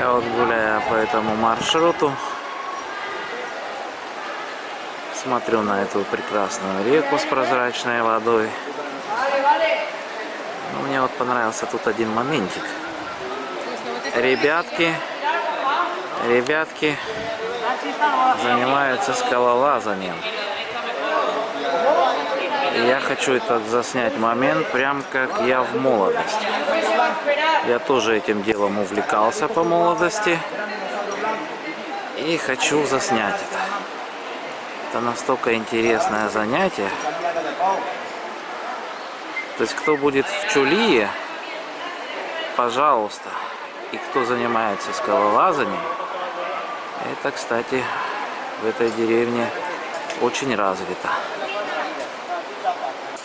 Я вот гуляю по этому маршруту. Смотрю на эту прекрасную реку с прозрачной водой. Но мне вот понравился тут один моментик. Ребятки, ребятки занимаются скалолазанием. Я хочу этот заснять момент, прям как я в молодости. Я тоже этим делом увлекался по молодости. И хочу заснять это. Это настолько интересное занятие. То есть, кто будет в Чулие, пожалуйста. И кто занимается скалолазанием, это, кстати, в этой деревне очень развито.